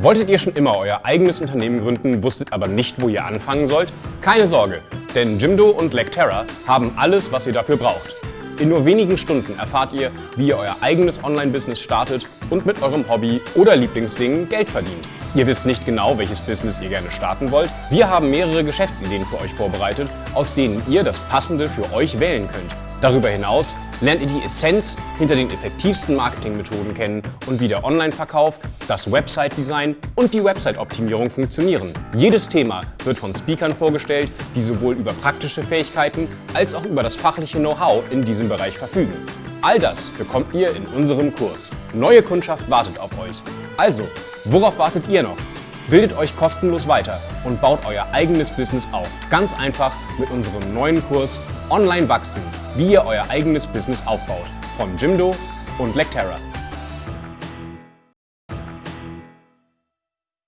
Wolltet ihr schon immer euer eigenes Unternehmen gründen, wusstet aber nicht, wo ihr anfangen sollt? Keine Sorge, denn Jimdo und Lecterra haben alles, was ihr dafür braucht. In nur wenigen Stunden erfahrt ihr, wie ihr euer eigenes Online-Business startet und mit eurem Hobby oder Lieblingsding Geld verdient. Ihr wisst nicht genau, welches Business ihr gerne starten wollt? Wir haben mehrere Geschäftsideen für euch vorbereitet, aus denen ihr das Passende für euch wählen könnt. Darüber hinaus lernt ihr die Essenz hinter den effektivsten Marketingmethoden kennen und wie der Online-Verkauf, das Website-Design und die Website-Optimierung funktionieren. Jedes Thema wird von Speakern vorgestellt, die sowohl über praktische Fähigkeiten als auch über das fachliche Know-how in diesem Bereich verfügen. All das bekommt ihr in unserem Kurs. Neue Kundschaft wartet auf euch. Also, worauf wartet ihr noch? Bildet euch kostenlos weiter und baut euer eigenes Business auf. Ganz einfach mit unserem neuen Kurs Online wachsen, wie ihr euer eigenes Business aufbaut. Von Jimdo und Lecterra.